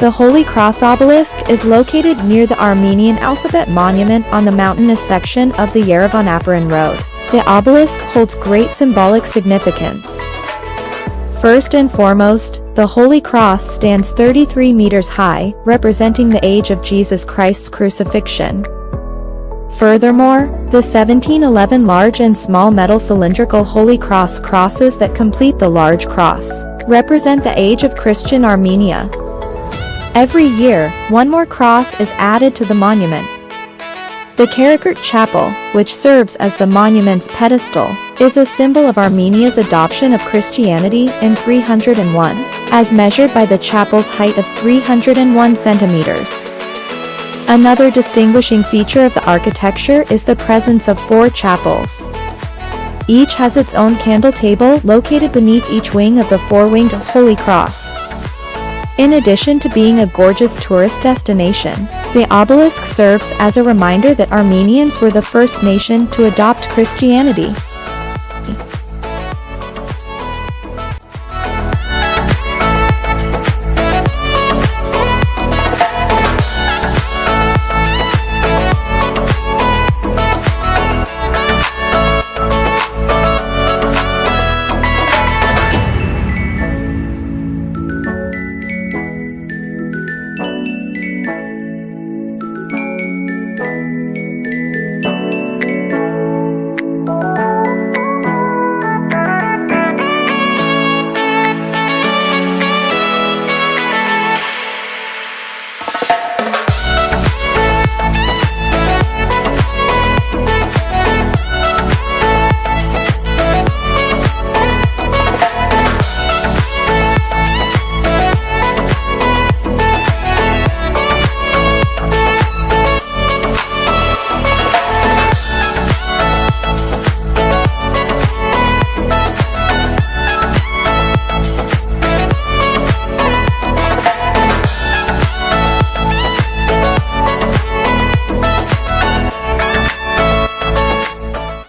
The Holy Cross obelisk is located near the Armenian alphabet monument on the mountainous section of the Yerevan-Aparan Road. The obelisk holds great symbolic significance. First and foremost, the Holy Cross stands 33 meters high, representing the age of Jesus Christ's crucifixion. Furthermore, the 1711 large and small metal cylindrical Holy Cross crosses that complete the large cross represent the age of Christian Armenia. Every year, one more cross is added to the monument. The Karakurt Chapel, which serves as the monument's pedestal, is a symbol of Armenia's adoption of Christianity in 301, as measured by the chapel's height of 301 centimeters. Another distinguishing feature of the architecture is the presence of four chapels. Each has its own candle table located beneath each wing of the four-winged Holy Cross. In addition to being a gorgeous tourist destination, the obelisk serves as a reminder that Armenians were the first nation to adopt Christianity.